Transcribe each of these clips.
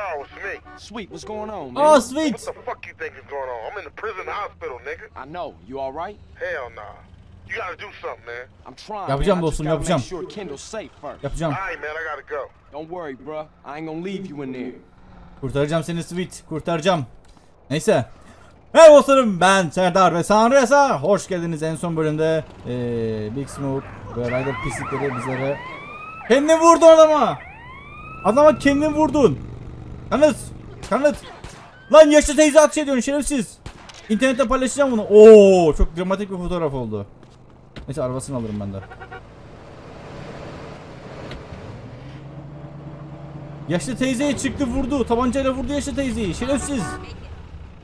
Carl, it's me. Sweet, what's going on, man? Oh What sweet. the fuck you think is going on? I'm in the prison hospital, nigga. I know. You all right? Hell nah. You gotta do something, man. I'm trying. Yapacağım dostum, yapacağım. Sure Kendall's safe first. Yapacağım. Alright, man, I gotta go. Don't worry, bruh. I ain't gonna leave you in there. Kurtaracağım seni Sweet. Kurtaracağım. Neyse. Merhaba dostlarım ben Serdar ve Sanresa. Hoş geldiniz en son bölümde. Ee, Big Smoke ve Ryder pislikleri bizlere. Kendini vurdun adama. Adama kendini vurdun. Kanıt. Kanıt. Lan yaşlı teyze atış ediyorsun şerefsiz. İnternette paylaşacağım bunu. Oo çok dramatik bir fotoğraf oldu. Neyse arabasını alırım ben de. Yaşlı teyzeye çıktı vurdu. Tabancayla vurdu yaşlı teyzeyi. Şerefsiz.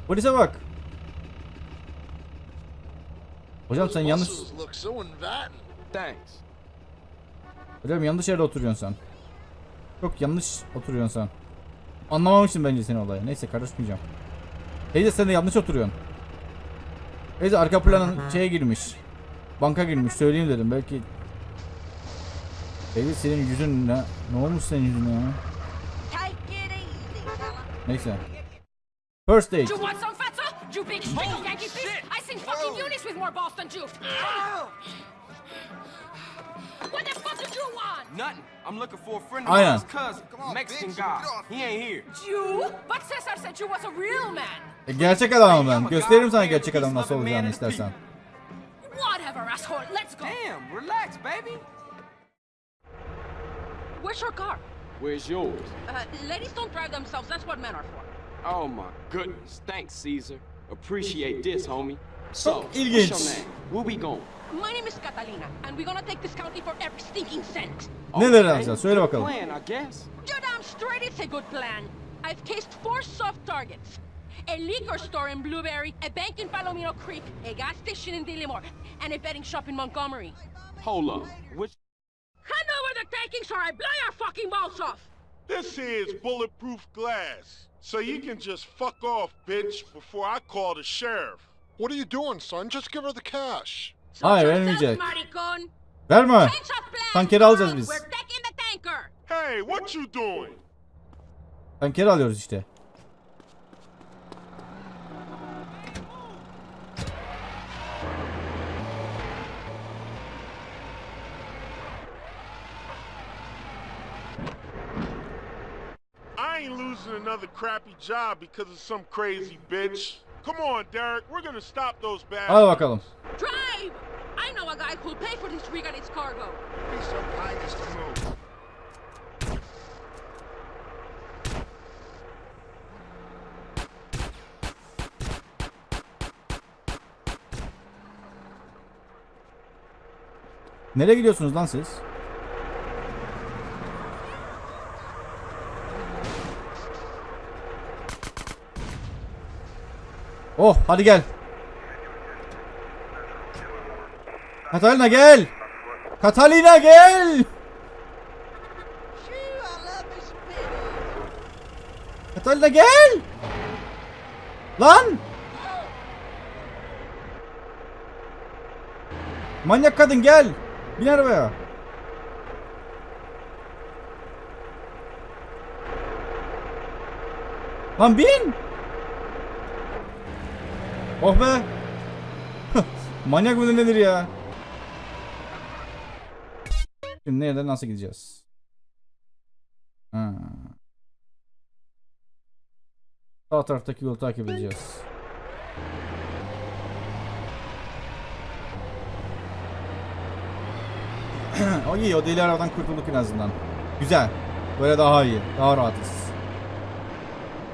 Polise bak. Hocam sen yanlış... Hocam yanlış yerde oturuyorsun sen. Çok yanlış oturuyorsun sen. Anlamamışsın bence seni olayı. Neyse karışmayacağım. Teyze sen de yanlış oturuyorsun. Teyze arka planın şeye girmiş. Banka girmiş söyleyeyim dedim belki. Teyze senin yüzün ne? Ne olmuş senin yüzüne ya? Neyse. First date. You want some fatso? You big stringy Yankee fish? I seen fucking Eunice with more balls than you. What the fuck did you want? Nothing. I'm looking for a friend of Aynen. mine's cousin, Mexican bitch, guy. He ain't here. You? But Cesar said you was a real man. E, gerçek adamım ben. Gösteririm sana gerçek adam nasıl olacağını istersen. Whatever, asshole. Let's go. Damn, relax, baby. Where's your car? Where's yours? Uh, ladies don't drive themselves. That's what men are for. Oh my goodness. Thanks, Caesar. Appreciate this, homie. So, Çok what's your name? Where we going? My name is Catalina, and we're gonna take this county for every stinking cent. Neler Okay, alacağız? Söyle bakalım. Plan, I guess. You're damn straight it's a good plan. I've cased four soft targets. A liquor store in Blueberry, a bank in Palomino Creek, a gas station in Dillimore, and a betting shop in Montgomery. Hold up. Which Hand over the takings or I blow your fucking balls off! This is bulletproof glass. So you can just fuck off, bitch, before I call the sheriff. What are you doing, son? Just give her the cash. Hayır, vermeyecek. Verme. Tankeri alacağız biz. Hey, what you doing? Tankeri alıyoruz işte. I ain't losing another crappy job because of some crazy bitch. Come on, Derek, we're gonna stop those bad. Hadi bakalım. Drive! I know a guy who'll pay for this rig and its cargo. Be so kind as to move. Nereye gidiyorsunuz lan siz? Oh hadi gel. Katalina gel. Katalina gel. Katalina gel. Lan. Manyak kadın gel. Bin arabaya. Lan bin. Oh be. Manyak mıdır nedir ya? Şimdi nereden nasıl gideceğiz? Ha. Sağ taraftaki yolu takip edeceğiz. o iyi o deli arabadan kurtulduk en azından. Güzel. Böyle daha iyi. Daha rahatız.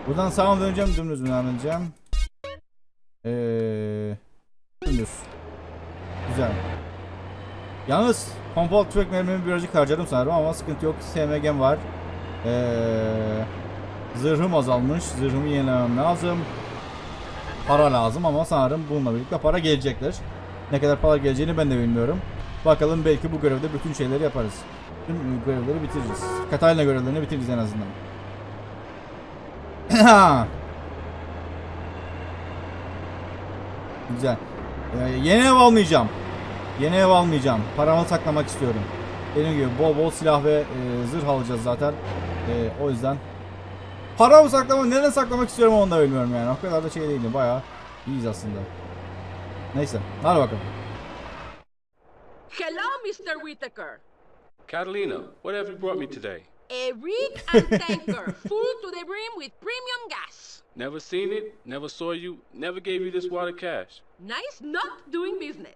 Buradan sağa döneceğim dümdüz mü devam Dümdüz. Güzel. Yalnız pompalı tüfek mermimi birazcık harcadım sanırım ama sıkıntı yok. SMG'm var. Eee... Zırhım azalmış. Zırhımı yenilemem lazım. Para lazım ama sanırım bununla birlikte para gelecektir. Ne kadar para geleceğini ben de bilmiyorum. Bakalım belki bu görevde bütün şeyleri yaparız. Tüm görevleri bitiririz. Katalina görevlerini bitiririz en azından. Güzel. Ee, yeni ev almayacağım. Yeni ev almayacağım. Paramı saklamak istiyorum. Dediğim gibi bol bol silah ve e, zırh alacağız zaten. E, o yüzden Para mı saklama, nereden saklamak istiyorum onu da bilmiyorum yani. O kadar da şey değilim. Bayağı iyiyiz aslında. Neyse. Hadi bakalım. Hello, Mr. Whitaker. Catalina, what have you brought me today? A rig and tanker, full to the brim with premium gas. Never seen it, never saw you, never gave you this water cash. Nice not doing business.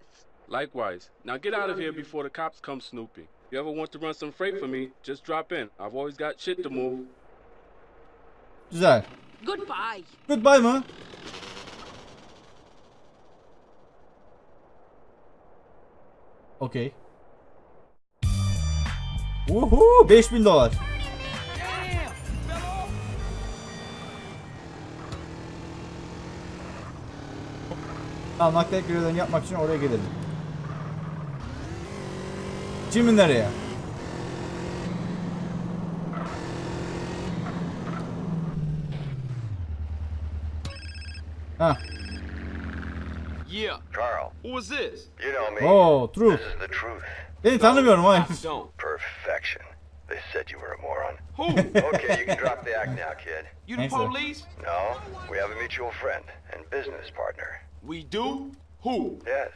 Likewise. Now get out of here before the cops come snooping. If you ever want to run some freight for me, just drop in. I've always got shit to move. Güzel. Goodbye. Goodbye mı? Okey. Uhu 5000 dolar. Tamam nakliye görevlerini yapmak için oraya gidelim. Şimdi nereye? Ha. Yeah. Carl, Who was this? you know me. Oh, true. This is the truth. Seni tanımıyorum hayır. Said you were a moron. Who? Okay, you can drop the act now, kid. You the Thanks, sir. police? No, we have a mutual friend and business partner. We do? Who? Yes.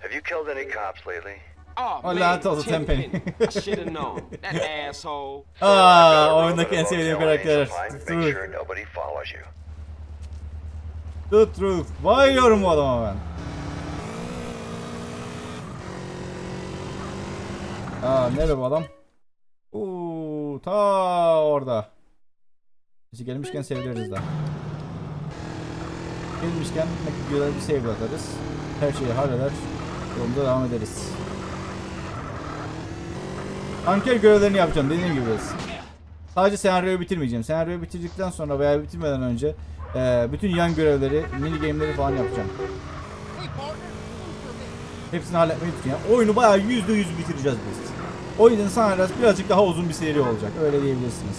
Have you killed any cops lately? Ah, oh, Oh, man, lanet olsun, Tenpenny. Tenpenny. I should have known. That asshole. So Aa, I've got a room oyundaki in en a sevdiğim karakter. Angel Pine. True. Make sure nobody follows you. The truth. Bayılıyorum bu adama ben. Aa nerede bu adam? Uuu ta orada. Bizi gelmişken seviliriz de. Gelmişken videoları bir save atarız. Her şeyi halleder. Yolumuza devam ederiz. Anker görevlerini yapacağım dediğim gibi. Sadece senaryoyu bitirmeyeceğim. Senaryoyu bitirdikten sonra veya bitirmeden önce eee, bütün yan görevleri, mini game'leri falan yapacağım. Hepsini halletmeyi düşünüyorum. Oyunu bayağı yüzde yüz bitireceğiz biz. O yüzden Sunrise birazcık daha uzun bir seri olacak. Öyle diyebilirsiniz.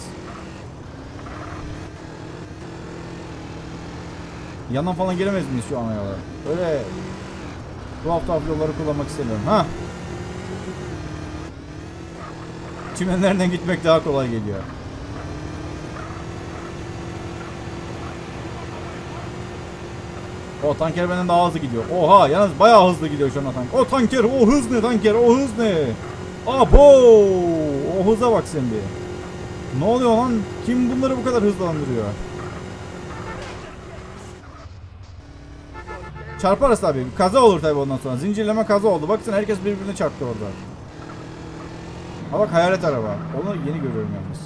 Yandan falan giremez miyiz şu ana yola? Öyle tuhaf tuhaf yolları kullanmak istemiyorum. Ha? Çimenlerden gitmek daha kolay geliyor. O tanker benden daha hızlı gidiyor. Oha yalnız bayağı hızlı gidiyor şu an o tank. O tanker o hız ne tanker o hız ne? Abo! O hıza bak sen bir. Ne oluyor lan? Kim bunları bu kadar hızlandırıyor? Çarparız tabii. Kaza olur tabii ondan sonra. Zincirleme kaza oldu. Baksana herkes birbirine çarptı orada. Ha bak hayalet araba. Onu yeni görüyorum yalnız.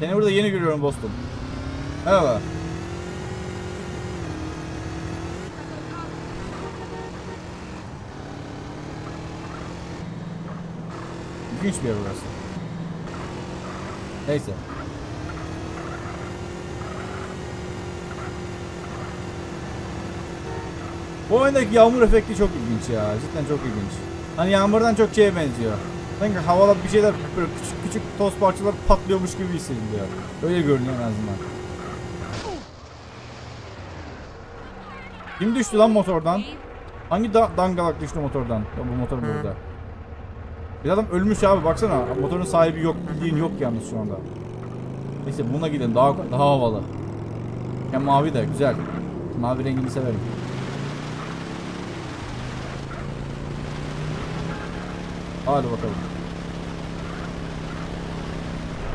Seni burada yeni görüyorum dostum. Merhaba. İlginç bir yer burası. Neyse. Bu oyundaki yağmur efekti çok ilginç ya. Cidden çok ilginç. Hani yağmurdan çok şeye benziyor. Sanki havada bir şeyler böyle küçük küçük toz parçalar patlıyormuş gibi hissediliyor. Öyle görünüyor en azından. Kim düştü lan motordan? Hangi da dangalak düştü motordan? Ya bu motor burada. Bir adam ölmüş abi baksana. Motorun sahibi yok. Bildiğin yok yalnız şu anda. Neyse buna gidelim. Daha daha havalı. Hem mavi de güzel. Mavi rengini severim. Hadi bakalım.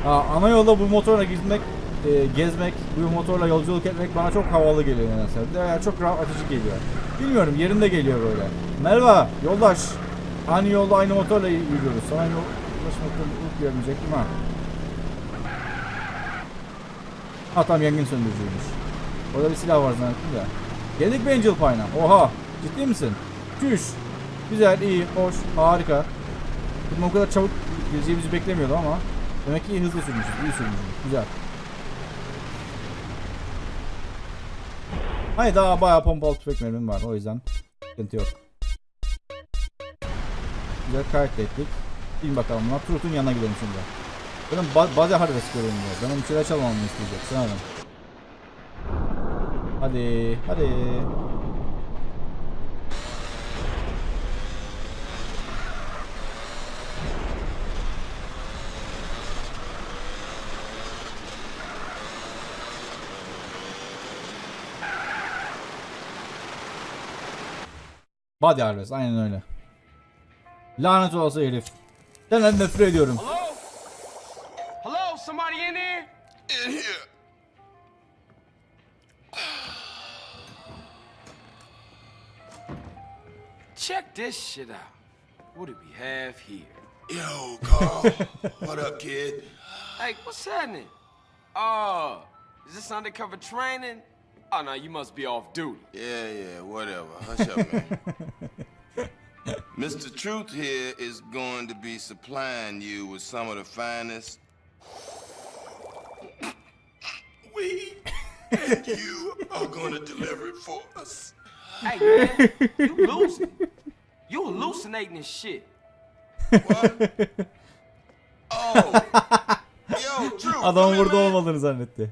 Ha, ana yolda bu motorla gitmek, e, gezmek, bu motorla yolculuk etmek bana çok havalı geliyor nedense. Yani çok rahatlatıcı geliyor. Bilmiyorum yerinde geliyor böyle. Merhaba yoldaş. Aynı yolda aynı motorla yürüyoruz. Yol ulaşmakta mutluluk görmeyecektim ha. Ha tamam yangın söndürücüymüş. Orada bir silah var zannettim de. Geldik mi Angel Pine'a? Oha ciddi misin? Çüş. Güzel, iyi, hoş, harika. Bizim o kadar çabuk geleceğimizi beklemiyordum ama demek ki hızlı sürmüşüz, iyi sürmüşüz. Güzel. Hayır daha bayağı pompalı tüfek mermim var o yüzden sıkıntı yok. Güzel kaydettik. Bin bakalım buna. Turut'un yanına gidelim şimdi. Benim ba bazen haritası görüyorum ya. Benim bir şeyler çalmamı isteyecek. Sanırım. Hadi. Hadi. Body Harvest aynen öyle. Lanet olası herif. Senden nefret ediyorum. Hello? Hello? Somebody in there? In here. Check this shit out. What do we have here? Yo, Carl. what up, kid? Hey, what's happening? Oh, is this undercover training? Oh, no, you must be off duty. Yeah, yeah, whatever. Hush up, man. Mr. Truth here is going to be supplying you with some of the finest weed, and you are going to deliver it for us. Hey, man, you losing. You hallucinating this shit. Oh, yo, Truth. Adam burada olmadığını zannetti.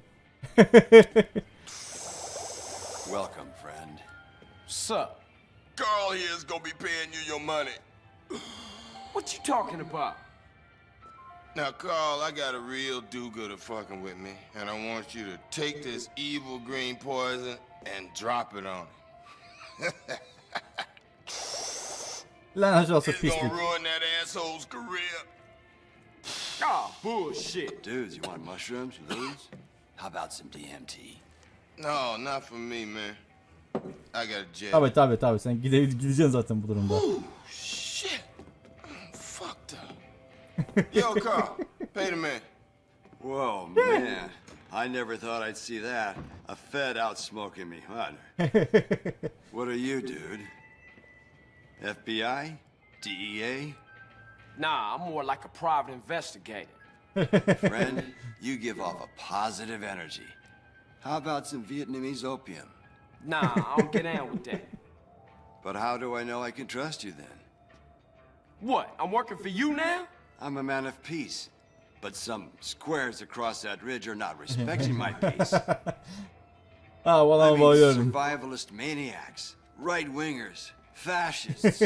Welcome, friend. What's up? Carl here is going to be paying you your money. What you talking about? Now, Carl, I got a real do-gooder fucking with me, and I want you to take this evil green poison and drop it on him. Lanet olası It's gonna pislik. ruin that asshole's career. Oh, bullshit. Dudes, you want mushrooms? You lose? How about some DMT? No, not for me, man. I got a jet. Tabi tabi tabi sen gide gideceksin zaten bu durumda. Shit. I'm fucked up. Yo, Carl, pay the man. Whoa, man. I never thought I'd see that. A Fed out smoking me. What? what are you, dude? FBI? DEA? Nah, I'm more like a private investigator. Friend, you give off a positive energy. How about some Vietnamese opium? Nah, I don't get down with that. But how do I know I can trust you then? What? I'm working for you now? I'm a man of peace. But some squares across that ridge are not respecting my peace. Ha I valla mean, survivalist maniacs, right wingers, fascists.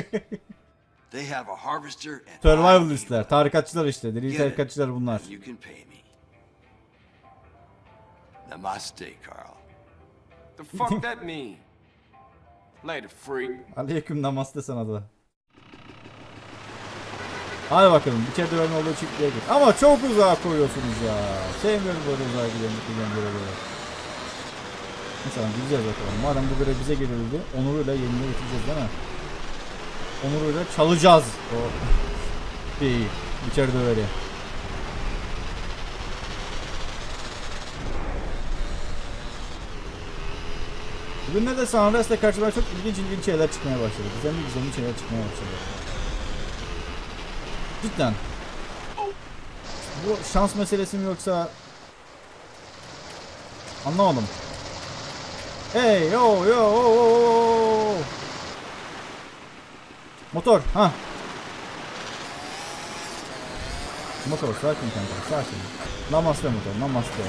they have a harvester and I Survivalistler, tarikatçılar işte. Deli tarikatçılar bunlar. You can pay me. Namaste, Carl. The fuck that mean? Later, freak. Aleyküm namaste sana da. Hadi bakalım içeride ben olduğu çiftliğe git. Ama çok uzağa koyuyorsunuz ya. Sevmiyorum böyle uzağa giden giden görevleri. Mesela gideceğiz bakalım. Madem bu görev bize geliyordu. Onuruyla yerine getireceğiz değil mi? Onuruyla çalacağız o. İçeride öyle. Bugün ne de Sunrise'le karşıma çok ilginç ilginç şeyler çıkmaya başladı. Güzel güzel şeyler çıkmaya başladı. Cidden. Bu şans meselesi mi yoksa anlamadım. Hey yo yo oh. Motor ha. Motor sakin kanka sakin. Namaste motor namaste.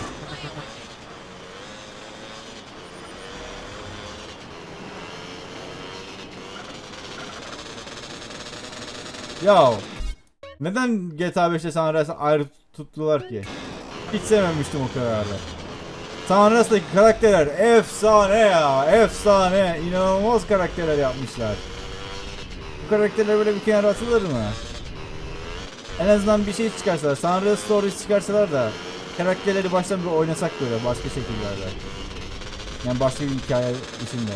Ya neden GTA 5'te San Andreas'ı ayrı tuttular ki? Hiç sevmemiştim o kararı. San Andreas'taki karakterler efsane ya, efsane. İnanılmaz karakterler yapmışlar. Bu karakterler böyle bir kenara atılır mı? En azından bir şey çıkarsalar, San Andreas Stories çıkarsalar da karakterleri baştan bir oynasak böyle başka şekillerde. Yani başka bir hikaye içinde.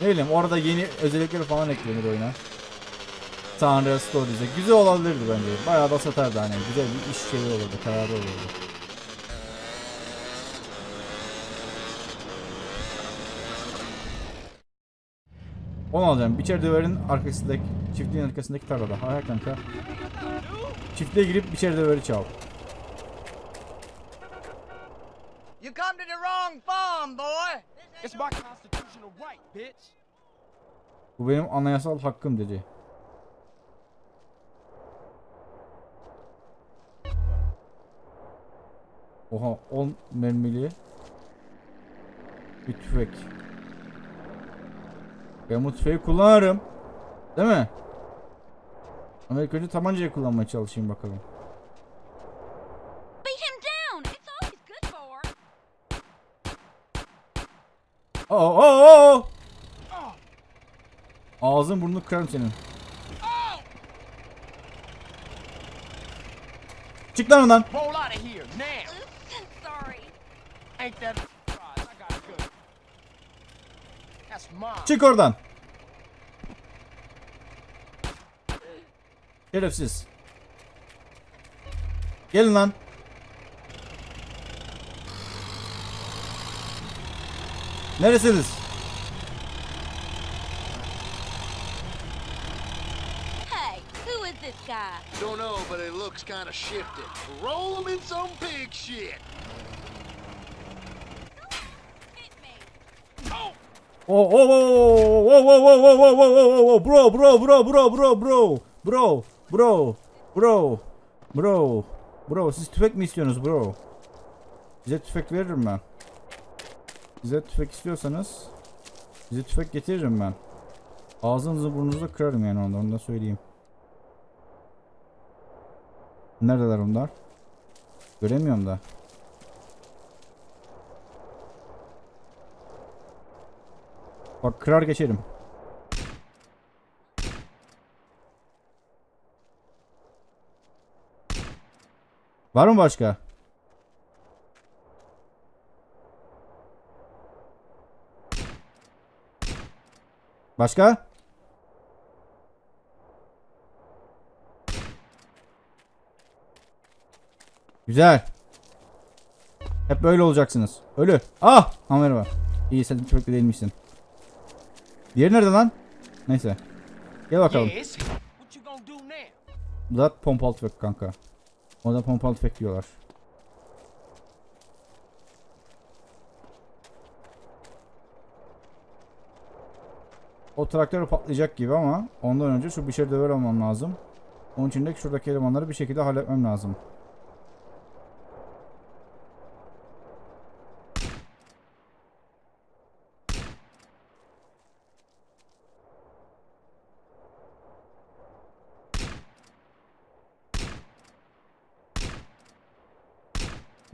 Ne bileyim orada yeni özellikler falan eklenir oyuna. Tanrı Stories'e. Güzel olabilirdi bence. Bayağı da satardı hani. Güzel bir iş şeyi olurdu. Kararı olurdu. Onu alacağım. Biçer döverin arkasındaki, çiftliğin arkasındaki tarlada. Hayır kanka. Çiftliğe girip biçer döveri çal. You come to the wrong farm, boy. It's my constitutional right, bitch. Bu benim anayasal hakkım dedi. Oha 10 mermili bir tüfek. Ben bu tüfeği kullanırım. Değil mi? Ama ilk önce tabancayı kullanmaya çalışayım bakalım. For. Oo oo oo. Ağzın burnunu kırarım senin. Çık lan oradan. Çık oradan. Şerefsiz. Gelin lan. Neresiniz? Hey, who is this guy? Don't know, but it looks kind of shifted. Roll him in some pig shit. Hit me. Oh, oh, oh, oh, oh, oh, oh, oh, oh, oh, oh, oh, bro, bro, bro, bro, bro, bro, bro, bro, bro, bro, bro, siz tüfek mi istiyorsunuz bro? Size tüfek veririm ben. Size tüfek istiyorsanız size tüfek getiririm ben. Ağzınızı burnunuzu kırarım yani onda, onu da söyleyeyim. Neredeler onlar? Göremiyorum da. Bak kırar geçerim. Var mı başka? Başka? Güzel. Hep böyle olacaksınız. Ölü. Ah! Ha merhaba. İyi sen tüfekli değilmişsin. Diğeri nerede lan? Neyse. Gel bakalım. Bu da pompalı tüfek kanka. O da pompalı tüfek diyorlar. O traktör patlayacak gibi ama ondan önce şu bir şey döver almam lazım. Onun için de şuradaki elemanları bir şekilde halletmem lazım.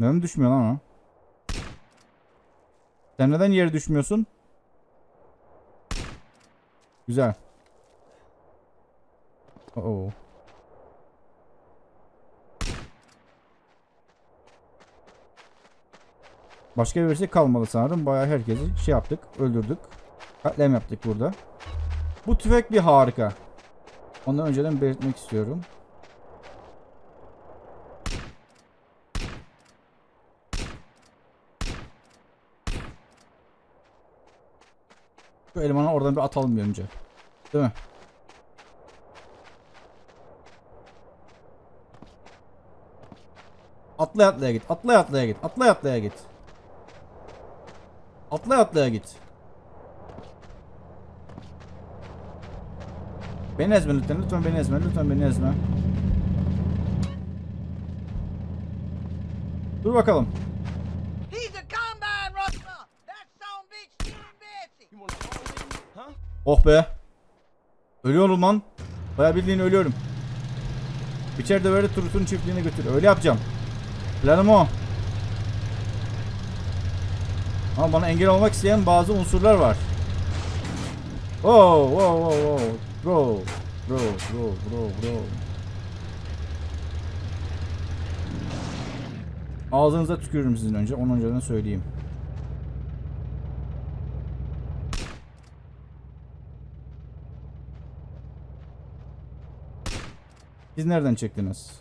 Neden düşmüyor lan o? Sen neden yere düşmüyorsun? Güzel. Oo. Başka birisi kalmadı sanırım. Bayağı herkesi şey yaptık, öldürdük. Katliam yaptık burada. Bu tüfek bir harika. Ondan önceden belirtmek istiyorum. Şu elemanı oradan bir atalım bir önce. Değil mi? Atlaya atlaya git. Atlaya atlaya git. Atlaya atlaya git. Atlaya atlaya git. Beni ezme lütfen. Lütfen beni ezme. Lütfen beni ezme. Dur bakalım. He's a combine rustler. That son bitch stealing Betsy. You wanna roll with me? Huh? Oh be. Ölüyorum lan. Baya bildiğin ölüyorum. İçeride böyle turutun çiftliğine götür. Öyle yapacağım. Planım o. Ama bana engel olmak isteyen bazı unsurlar var. Oh, oh, oh, oh. Bro, bro, bro, bro, bro. Ağzınıza tükürürüm sizin önce. Onun önceden söyleyeyim. Siz nereden çektiniz?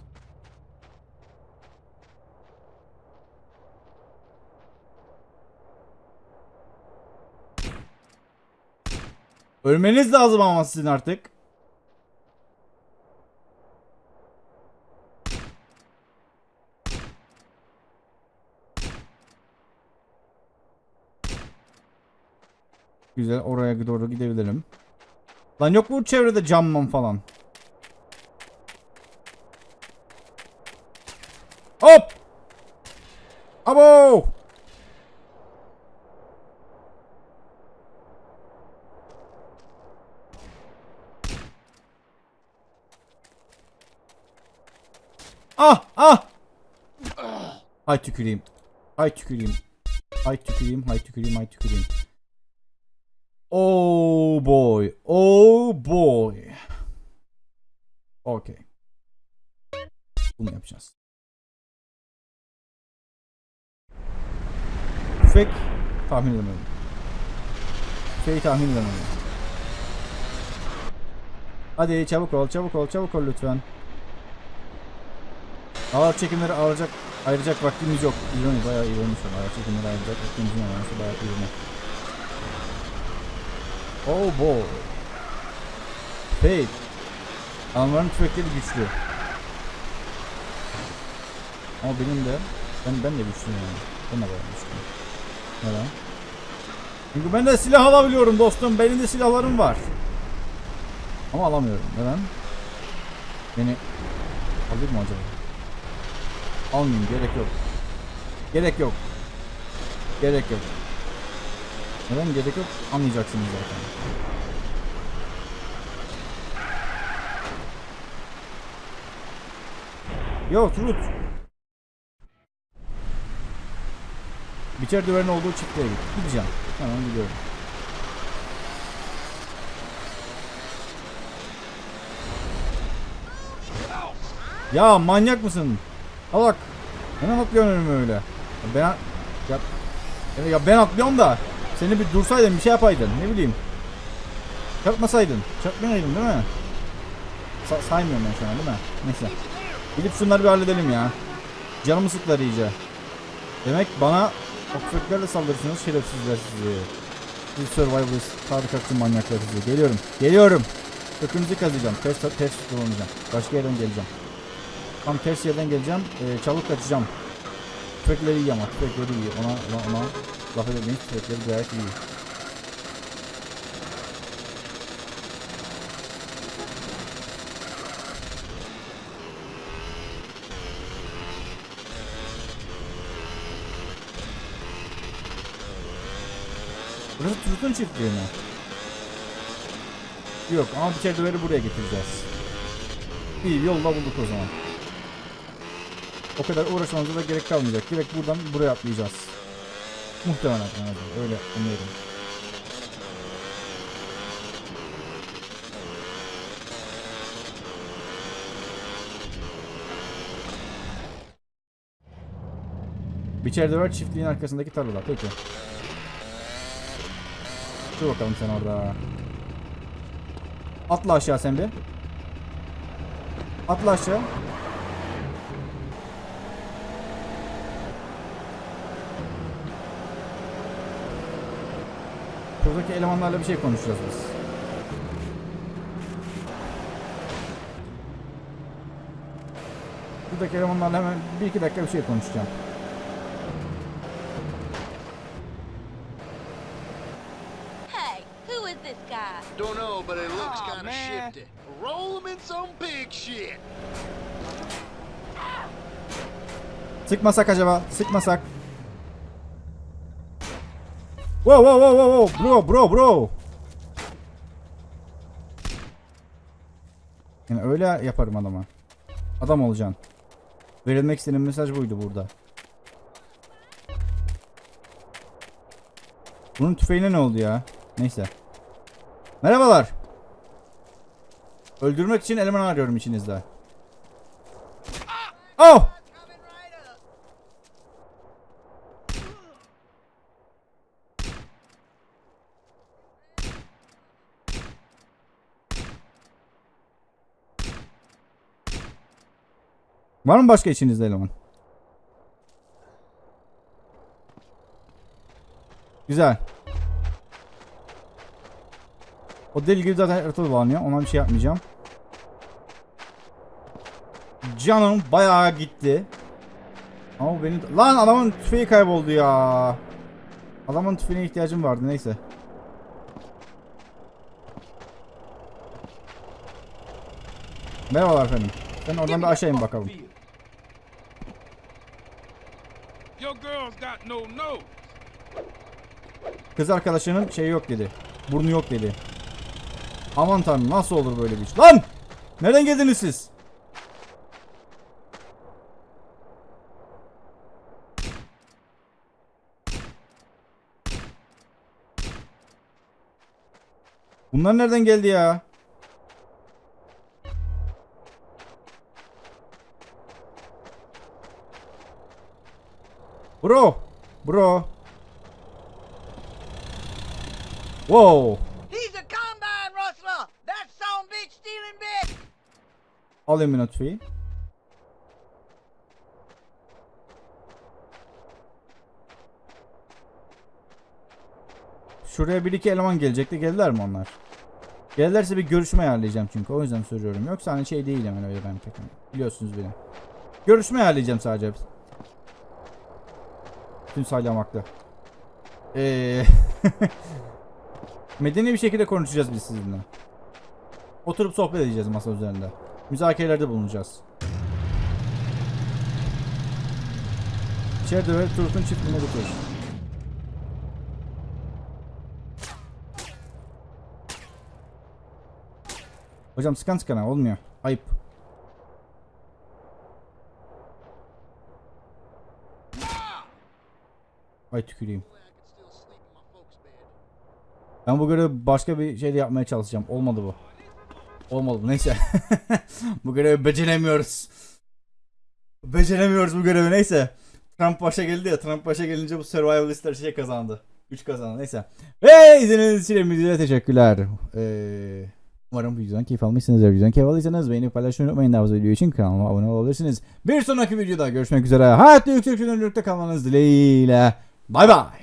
Ölmeniz lazım ama sizin artık. Güzel oraya doğru gidebilirim. Lan yok mu çevrede camman falan? Hop! Abo! Ah! Ah! Hay tüküreyim. Hay tüküreyim. Hay tüküreyim, hay tüküreyim, hay tüküreyim. Oh boy. Oh boy. Okey. Bunu yapacağız. Tüfek tahmin edemedim. Tüfeği tahmin edemedim. Hadi çabuk ol, çabuk ol, çabuk ol lütfen. Ağır çekimleri ayıracak, ayıracak vaktimiz yok. İroni, bayağı ironi şu an. Ağır çekimleri ayıracak vaktimiz yok. Yani bayağı ironi. Oh boy. Fate. Almanların tüfekleri güçlü. Ama benim de ben ben de güçlüyüm yani. Ben de bayağı güçlüyüm. Neden? Çünkü ben de silah alabiliyorum dostum. Benim de silahlarım var. Ama alamıyorum. Neden? Beni alır mı acaba? Almayayım. Gerek yok. Gerek yok. Gerek yok. Neden gerek yok? Anlayacaksınız zaten. Yo Truth. Biçer düvenin olduğu çiftliğe git. Gideceğim. Hemen gidiyorum. Ya manyak mısın? Alak. Neden atlıyorsun önüme öyle? Ya Ben ya, ya ben atlıyorum da seni bir dursaydın bir şey yapaydın ne bileyim. Çarpmasaydın. Çarpmayaydın değil mi? Sa saymıyorum ben şu an değil mi? Neyse. Gidip şunları bir halledelim ya. Canımı sıklar iyice. Demek bana okfeklerle saldırırsınız şerefsizler sizi. Siz survivalist, tarikatçı manyaklar sizi. Geliyorum. Geliyorum. Kökünüzü kazıyacağım. Ters, ters kullanacağım. Başka yerden geleceğim. Tam ters yerden geleceğim. Ee, çalıp kaçacağım. Tüfekleri iyi ama. Tüfekleri iyi. Ona, ona, ona laf edemeyiz. Tüfekleri gayet iyi. Burası Turut'un çiftliği mi? Yok ama bir çerçeveleri buraya getireceğiz. İyi yolda bulduk o zaman. O kadar uğraşmamıza da gerek kalmayacak. Direkt buradan buraya atlayacağız. Muhtemelen en azından. Öyle umuyorum. Biçerde var çiftliğin arkasındaki tarlada. Peki. Dur bakalım sen orada. Atla aşağı sen bir. Atla aşağı. Buradaki elemanlarla bir şey konuşacağız biz. Buradaki elemanlarla hemen bir iki dakika bir şey konuşacağım. Hey, who is this guy? Don't know, but it looks Aw, kind of man. shifty. Roll him in some pig shit. Sıkmasak acaba? Sıkmasak. Wow wow wow wow bro bro bro. Yani öyle yaparım adama. Adam olacaksın. Verilmek istediğim mesaj buydu burada. Bunun tüfeğine ne oldu ya? Neyse. Merhabalar. Öldürmek için eleman arıyorum içinizde. Oh! Var mı başka içinizde eleman? Güzel. O deli gibi zaten harita bağlanıyor. Ona bir şey yapmayacağım. Canım bayağı gitti. Ama benim... Lan adamın tüfeği kayboldu ya. Adamın tüfeğine ihtiyacım vardı neyse. Merhabalar efendim. Sen oradan bir aşağı in bakalım. Kız arkadaşının şeyi yok dedi. Burnu yok dedi. Aman tanrım nasıl olur böyle bir iş? Lan! Nereden geldiniz siz? Bunlar nereden geldi ya? Bro. Bro. Wow. He's a combine rustler. That son bitch stealing bitch. Alayım minotfeyi. Şuraya bir iki eleman gelecekti. Geldiler mi onlar? Gelirlerse bir görüşme ayarlayacağım çünkü. O yüzden soruyorum. Yoksa hani şey değil hemen öyle ben pek. hani. Biliyorsunuz beni. Görüşme ayarlayacağım sadece. Tüm saylamakta. Eee... Medeni bir şekilde konuşacağız biz sizinle. Oturup sohbet edeceğiz masa üzerinde. Müzakerelerde bulunacağız. İçeride ve Turut'un çiftliğine götürür. Hocam sıkan sıkana olmuyor. Ayıp. Ay tüküreyim. Ben bu görevi başka bir şeyde yapmaya çalışacağım. Olmadı bu. Olmadı bu. Neyse. bu görevi beceremiyoruz. Beceremiyoruz bu görevi. Neyse. Trump başa geldi ya. Trump başa gelince bu survivalistler şey kazandı. 3 kazandı. Neyse. Ve izlediğiniz için teşekkürler. Ee, umarım videodan keyif almışsınızdır. Videodan keyif aldıysanız beğenip paylaşmayı unutmayın. Daha fazla video için kanalıma abone olabilirsiniz. Bir sonraki videoda görüşmek üzere. Hayatta yüksek çözünürlükte kalmanız dileğiyle. 拜拜。